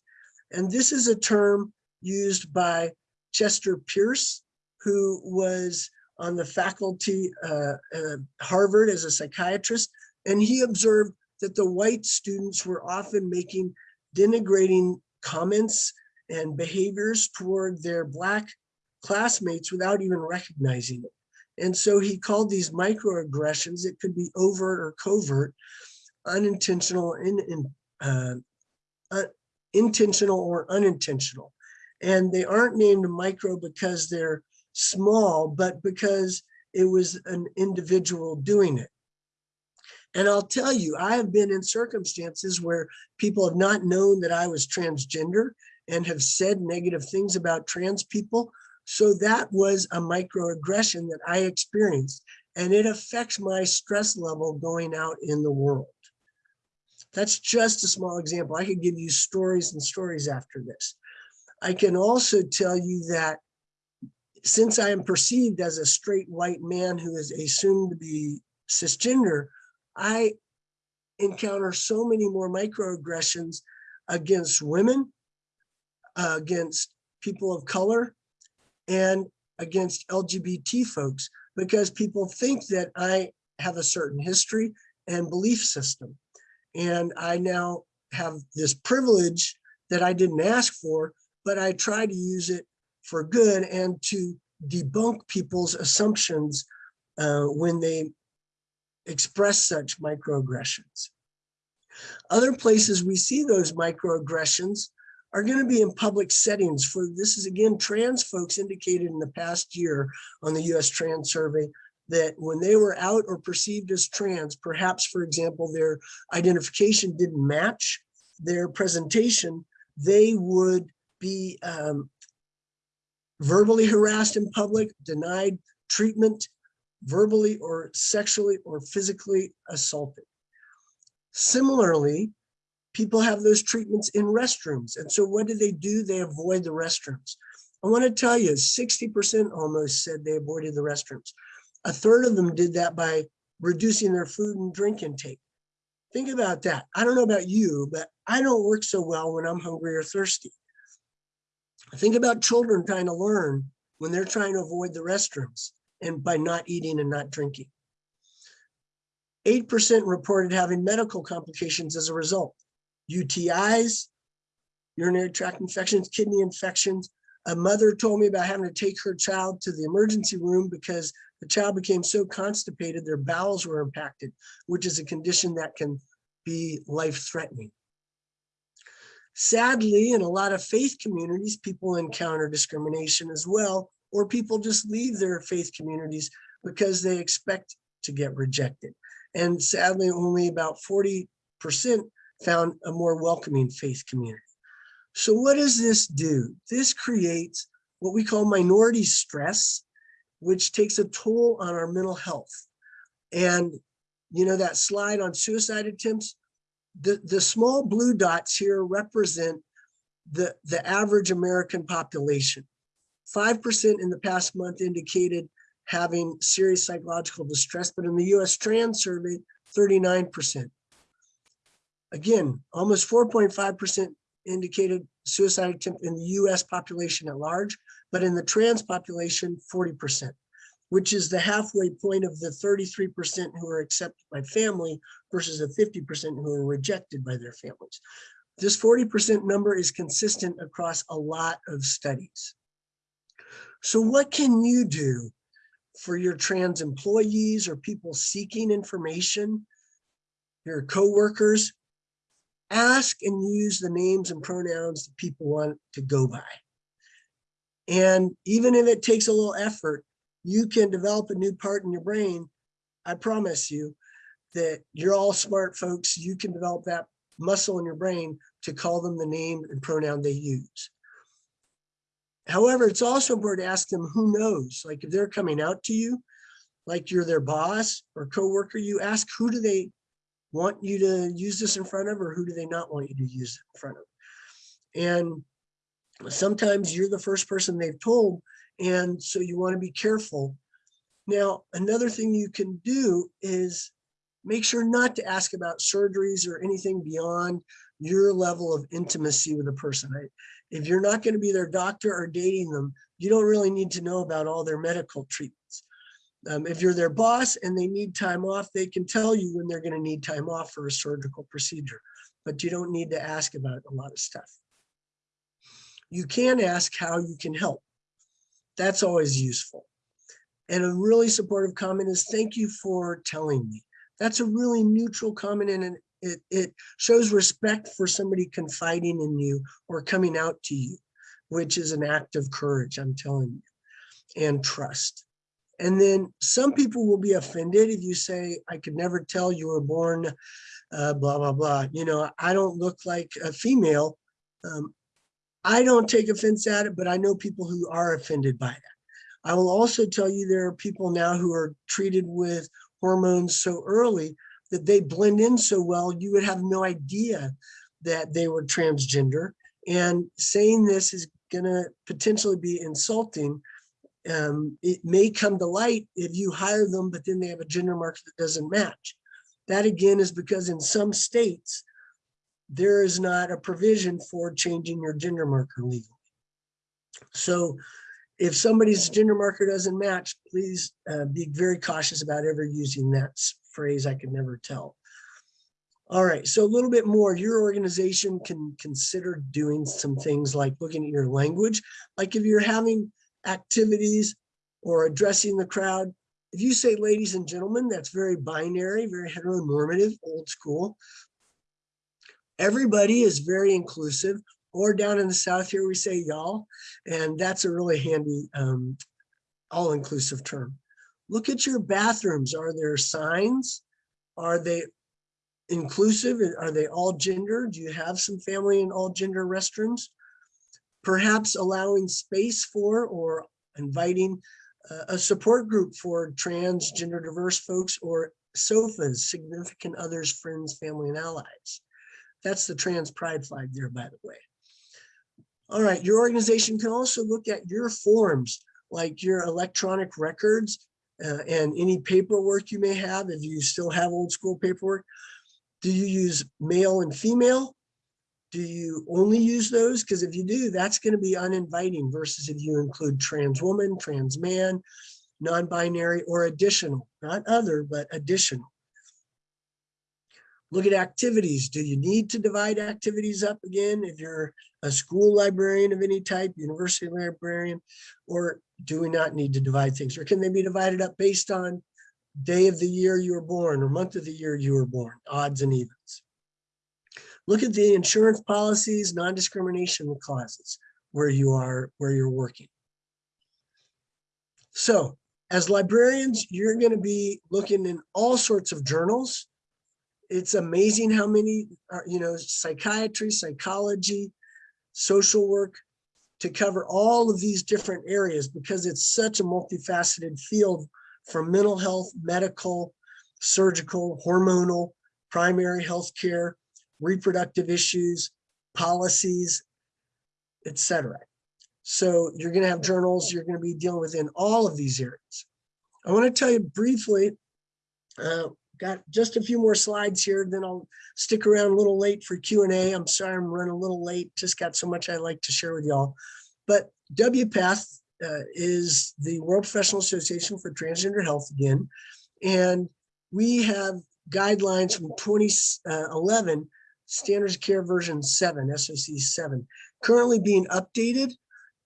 And this is a term used by Chester Pierce, who was on the faculty uh, at Harvard as a psychiatrist. And he observed that the white students were often making denigrating comments and behaviors toward their black classmates without even recognizing it. And so he called these microaggressions, it could be overt or covert, unintentional, in, in, uh, uh, intentional or unintentional. And they aren't named micro because they're small, but because it was an individual doing it. And I'll tell you, I have been in circumstances where people have not known that I was transgender and have said negative things about trans people. So that was a microaggression that I experienced and it affects my stress level going out in the world. That's just a small example. I could give you stories and stories after this. I can also tell you that since I am perceived as a straight white man who is a soon to be cisgender, I encounter so many more microaggressions against women, uh, against people of color, and against LGBT folks, because people think that I have a certain history and belief system. And I now have this privilege that I didn't ask for, but I try to use it for good and to debunk people's assumptions uh, when they express such microaggressions. Other places we see those microaggressions are going to be in public settings for this is again trans folks indicated in the past year on the US trans survey that when they were out or perceived as trans perhaps for example their identification didn't match their presentation they would be um, verbally harassed in public, denied treatment, verbally or sexually or physically assaulted. Similarly, people have those treatments in restrooms. And so what do they do? They avoid the restrooms. I want to tell you, 60% almost said they avoided the restrooms. A third of them did that by reducing their food and drink intake. Think about that. I don't know about you, but I don't work so well when I'm hungry or thirsty. Think about children trying to learn when they're trying to avoid the restrooms and by not eating and not drinking. 8% reported having medical complications as a result. UTIs, urinary tract infections, kidney infections. A mother told me about having to take her child to the emergency room because the child became so constipated, their bowels were impacted, which is a condition that can be life-threatening. Sadly, in a lot of faith communities, people encounter discrimination as well, or people just leave their faith communities because they expect to get rejected. And sadly, only about 40% found a more welcoming faith community. So what does this do? This creates what we call minority stress, which takes a toll on our mental health. And you know that slide on suicide attempts, the, the small blue dots here represent the, the average American population. 5% in the past month indicated having serious psychological distress, but in the US trans survey, 39%. Again, almost 4.5% indicated suicide attempt in the US population at large, but in the trans population, 40%, which is the halfway point of the 33% who are accepted by family versus the 50% who are rejected by their families. This 40% number is consistent across a lot of studies. So what can you do for your trans employees or people seeking information, your coworkers? Ask and use the names and pronouns that people want to go by. And even if it takes a little effort, you can develop a new part in your brain. I promise you that you're all smart folks. You can develop that muscle in your brain to call them the name and pronoun they use. However, it's also important to ask them who knows, like if they're coming out to you, like you're their boss or coworker, you ask who do they want you to use this in front of or who do they not want you to use it in front of? And sometimes you're the first person they've told, and so you want to be careful. Now, another thing you can do is make sure not to ask about surgeries or anything beyond your level of intimacy with a person. If you're not going to be their doctor or dating them, you don't really need to know about all their medical treatments. Um, if you're their boss and they need time off, they can tell you when they're going to need time off for a surgical procedure, but you don't need to ask about a lot of stuff. You can ask how you can help. That's always useful. And a really supportive comment is thank you for telling me. That's a really neutral comment and it, it shows respect for somebody confiding in you or coming out to you, which is an act of courage, I'm telling you, and trust. And then some people will be offended if you say, I could never tell you were born, uh, blah, blah, blah. You know, I don't look like a female. Um, I don't take offense at it, but I know people who are offended by that. I will also tell you there are people now who are treated with hormones so early that they blend in so well, you would have no idea that they were transgender. And saying this is gonna potentially be insulting. Um, it may come to light if you hire them, but then they have a gender marker that doesn't match. That again is because in some states, there is not a provision for changing your gender marker legally. So if somebody's gender marker doesn't match, please uh, be very cautious about ever using that phrase I could never tell. All right, so a little bit more, your organization can consider doing some things like looking at your language. Like if you're having activities or addressing the crowd, if you say ladies and gentlemen, that's very binary, very heteronormative, old school. Everybody is very inclusive, or down in the South here, we say y'all, and that's a really handy um, all-inclusive term. Look at your bathrooms. Are there signs? Are they inclusive? Are they all gender? Do you have some family in all gender restrooms? Perhaps allowing space for or inviting a support group for transgender diverse folks or SOFFAs, significant others, friends, family, and allies. That's the trans pride flag there, by the way. All right, your organization can also look at your forms, like your electronic records uh, and any paperwork you may have, if you still have old school paperwork, do you use male and female? Do you only use those? Because if you do, that's going to be uninviting versus if you include trans woman, trans man, non-binary, or additional, not other, but additional. Look at activities. Do you need to divide activities up again if you're a school librarian of any type, university librarian, or do we not need to divide things? Or can they be divided up based on day of the year you were born or month of the year you were born, odds and evens? Look at the insurance policies, non-discrimination clauses where you are, where you're working. So as librarians, you're going to be looking in all sorts of journals it's amazing how many, are, you know, psychiatry, psychology, social work, to cover all of these different areas because it's such a multifaceted field from mental health, medical, surgical, hormonal, primary health care, reproductive issues, policies, etc. So you're going to have journals, you're going to be dealing with in all of these areas. I want to tell you briefly, uh, got just a few more slides here, then I'll stick around a little late for Q&A. I'm sorry I'm running a little late, just got so much I'd like to share with y'all. But WPATH uh, is the World Professional Association for Transgender Health again, and we have guidelines from 2011, Standards of Care version 7, SOC 7, currently being updated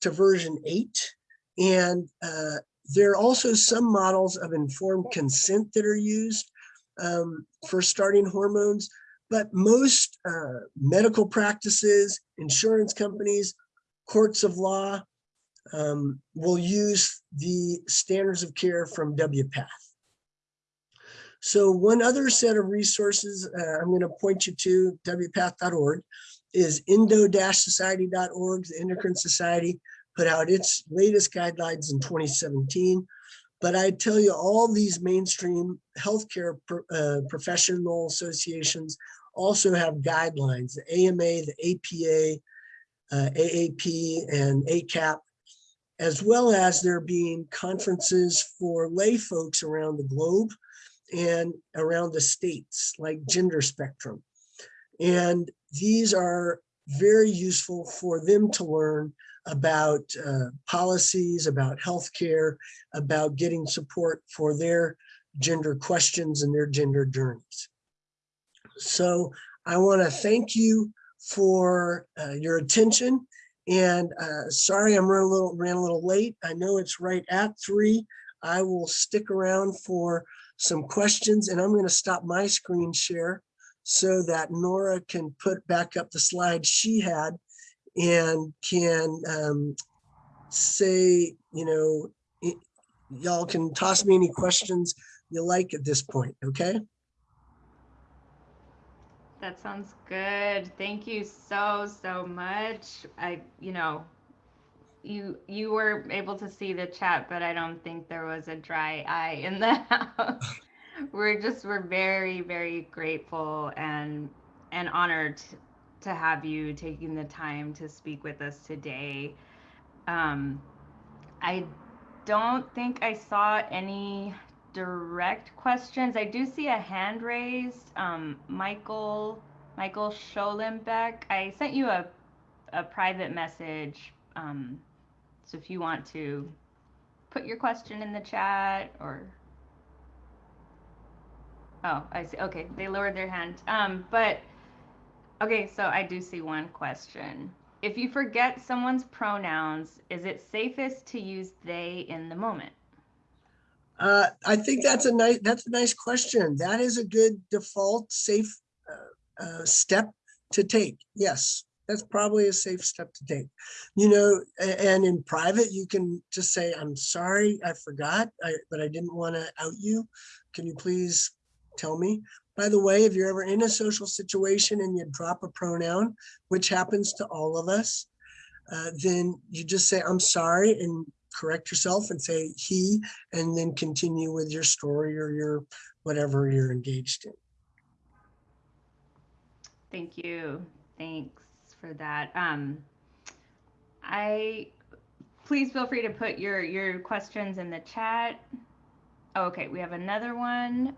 to version 8. And uh, there are also some models of informed consent that are used um, for starting hormones, but most uh, medical practices, insurance companies, courts of law um, will use the standards of care from WPATH. So one other set of resources uh, I'm going to point you to, wpath.org, is indo-society.org. The Endocrine Society put out its latest guidelines in 2017. But I tell you, all these mainstream healthcare uh, professional associations also have guidelines, the AMA, the APA, uh, AAP, and ACAP, as well as there being conferences for lay folks around the globe and around the states, like Gender Spectrum. And these are very useful for them to learn about uh, policies, about healthcare, about getting support for their gender questions and their gender journeys. So I want to thank you for uh, your attention. And uh, sorry, I'm running a little ran a little late. I know it's right at three. I will stick around for some questions and I'm going to stop my screen share so that Nora can put back up the slide she had and can um, say, you know, y'all can toss me any questions you like at this point, okay? That sounds good. Thank you so, so much. I, you know, you you were able to see the chat, but I don't think there was a dry eye in the house. we're just we're very, very grateful and and honored to have you taking the time to speak with us today. Um, I don't think I saw any direct questions. I do see a hand raised. Um, Michael Michael Scholenbeck. I sent you a a private message. Um, so if you want to put your question in the chat or oh, I see. Okay, they lowered their hand. Um, but okay, so I do see one question. If you forget someone's pronouns, is it safest to use they in the moment? Uh, I think that's a nice that's a nice question. That is a good default safe uh, uh, step to take. Yes, that's probably a safe step to take. You know, and in private, you can just say, "I'm sorry, I forgot, I, but I didn't want to out you. Can you please tell me?" By the way, if you're ever in a social situation and you drop a pronoun, which happens to all of us, uh, then you just say, "I'm sorry," and correct yourself and say he, and then continue with your story or your whatever you're engaged in. Thank you. Thanks for that. Um, I please feel free to put your your questions in the chat. Oh, okay, we have another one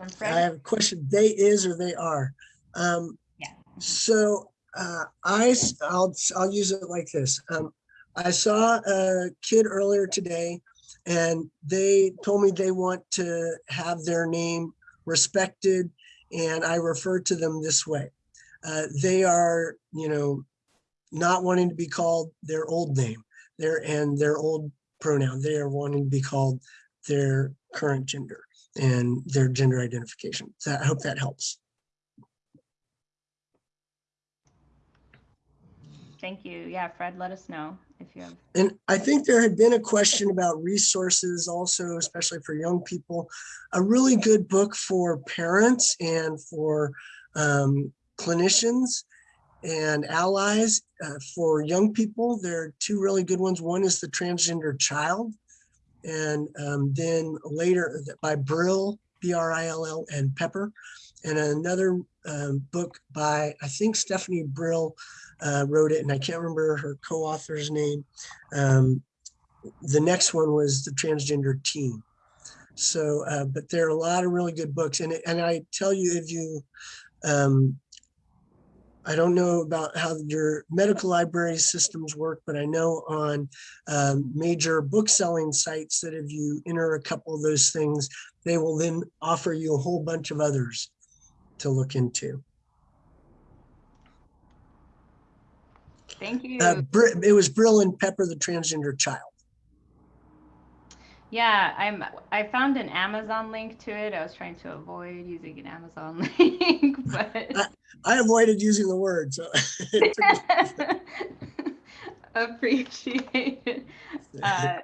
from Fred. I have a question. They is or they are. Um, Yeah. So uh, I I'll I'll use it like this. Um, I saw a kid earlier today and they told me they want to have their name respected and I refer to them this way. Uh, they are, you know, not wanting to be called their old name their and their old pronoun. They are wanting to be called their current gender and their gender identification. So I hope that helps. Thank you. Yeah, Fred, let us know if you have. And I think there had been a question about resources also, especially for young people. A really good book for parents and for um, clinicians and allies uh, for young people. There are two really good ones. One is The Transgender Child. And um, then later by Brill, B-R-I-L-L and Pepper. And another um, book by, I think Stephanie Brill uh, wrote it, and I can't remember her co-author's name. Um, the next one was The Transgender Teen. So, uh, but there are a lot of really good books. And, and I tell you, if you, um, I don't know about how your medical library systems work, but I know on um, major book selling sites that if you enter a couple of those things, they will then offer you a whole bunch of others to look into. Thank you. Uh, it was Brill and Pepper, the transgender child. Yeah, I'm, I found an Amazon link to it. I was trying to avoid using an Amazon link, but I avoided using the word, so it took me- appreciate it. Uh,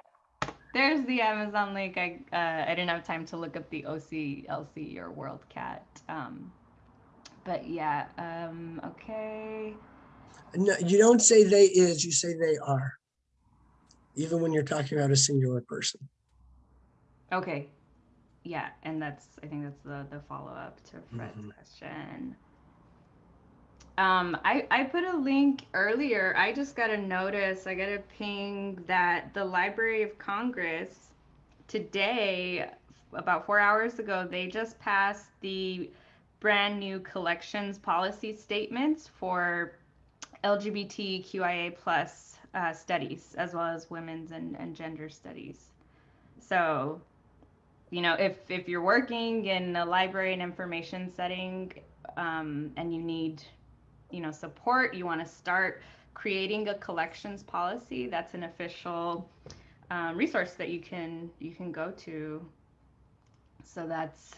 there's the Amazon link. I, uh, I didn't have time to look up the OCLC or WorldCat. Um, but yeah, um, okay. no, you don't say they is, you say they are. Even when you're talking about a singular person. Okay. Yeah, and that's I think that's the the follow up to Fred's Mhm. question. Um, I I put a link earlier. I just got a notice. I got a ping that the Library of Congress today, about four hours ago, they just passed the brand new collections policy statements for LGBTQIA plus uh, studies as well as women's and, and gender studies. So you know, if if you're working in a library and information setting um, and you need, you know, support, you want to start creating a collections policy. That's an official um, resource that you can you can go to. So that's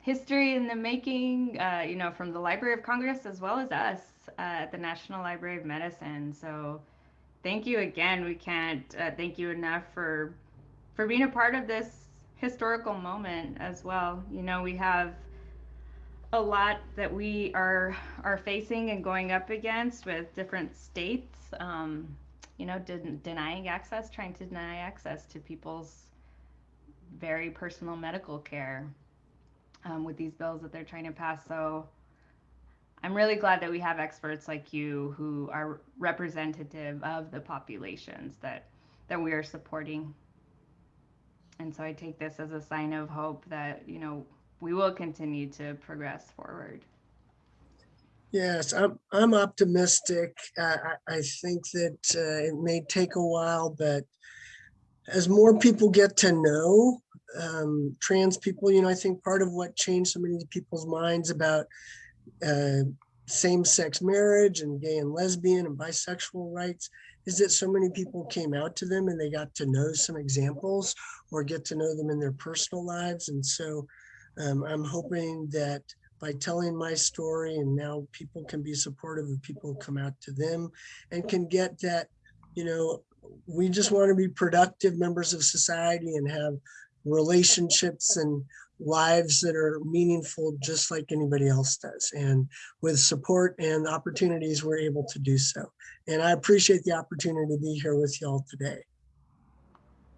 history in the making, uh, you know, from the Library of Congress as well as us uh, at the National Library of Medicine. So thank you again. We can't uh, thank you enough for for being a part of this historical moment as well. You know, we have a lot that we are are facing and going up against with different states. Um, you know, den- denying access, trying to deny access to people's very personal medical care um, with these bills that they're trying to pass. So. I'm really glad that we have experts like you who are representative of the populations that that we are supporting and so I take this as a sign of hope that, you know, we will continue to progress forward. Yes, I'm, I'm optimistic. I, I think that uh, it may take a while, but as more people get to know um, trans people, you know, I think part of what changed so many people's minds about uh, same-sex marriage and gay and lesbian and bisexual rights is that so many people came out to them and they got to know some examples or get to know them in their personal lives. And so um, I'm hoping that by telling my story and now people can be supportive of people who come out to them and can get that, you know, we just want to be productive members of society and have relationships and lives that are meaningful just like anybody else does. And with support and opportunities, we're able to do so. And I appreciate the opportunity to be here with y'all today.